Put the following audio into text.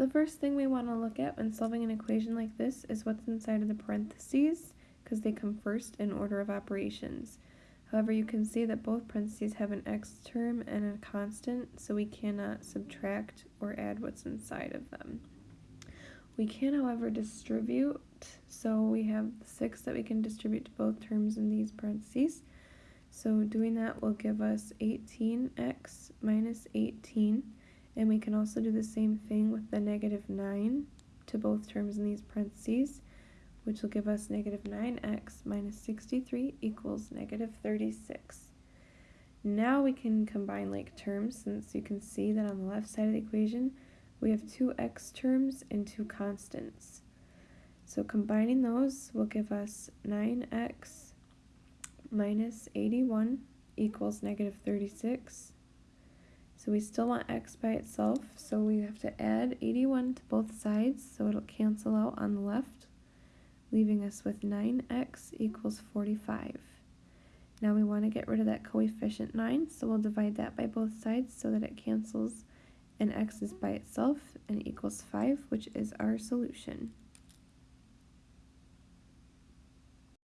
The first thing we want to look at when solving an equation like this is what's inside of the parentheses, because they come first in order of operations. However, you can see that both parentheses have an x term and a constant, so we cannot subtract or add what's inside of them. We can, however, distribute, so we have 6 that we can distribute to both terms in these parentheses. So doing that will give us 18x minus 18, and we can also do the same thing with the negative 9 to both terms in these parentheses, which will give us negative 9x minus 63 equals negative 36. Now we can combine like terms since you can see that on the left side of the equation we have two x terms and two constants. So combining those will give us 9x minus 81 equals negative 36. So we still want x by itself, so we have to add 81 to both sides, so it'll cancel out on the left, leaving us with 9x equals 45. Now we want to get rid of that coefficient 9, so we'll divide that by both sides so that it cancels and x is by itself and equals 5, which is our solution.